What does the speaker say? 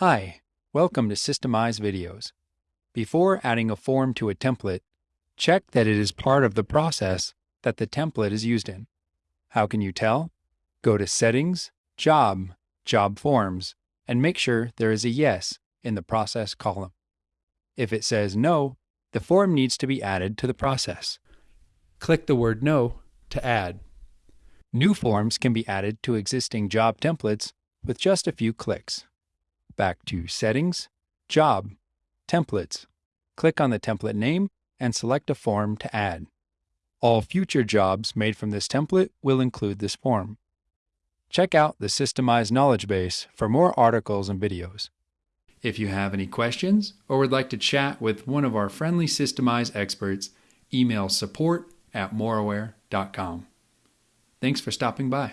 Hi, welcome to Systemize Videos. Before adding a form to a template, check that it is part of the process that the template is used in. How can you tell? Go to Settings, Job, Job Forms, and make sure there is a Yes in the Process column. If it says No, the form needs to be added to the process. Click the word No to add. New forms can be added to existing job templates with just a few clicks. Back to Settings, Job, Templates. Click on the template name and select a form to add. All future jobs made from this template will include this form. Check out the Systemize knowledge base for more articles and videos. If you have any questions or would like to chat with one of our friendly Systemize experts, email support at moraware.com. Thanks for stopping by.